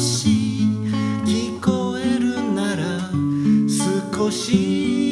し聞こえるなら少し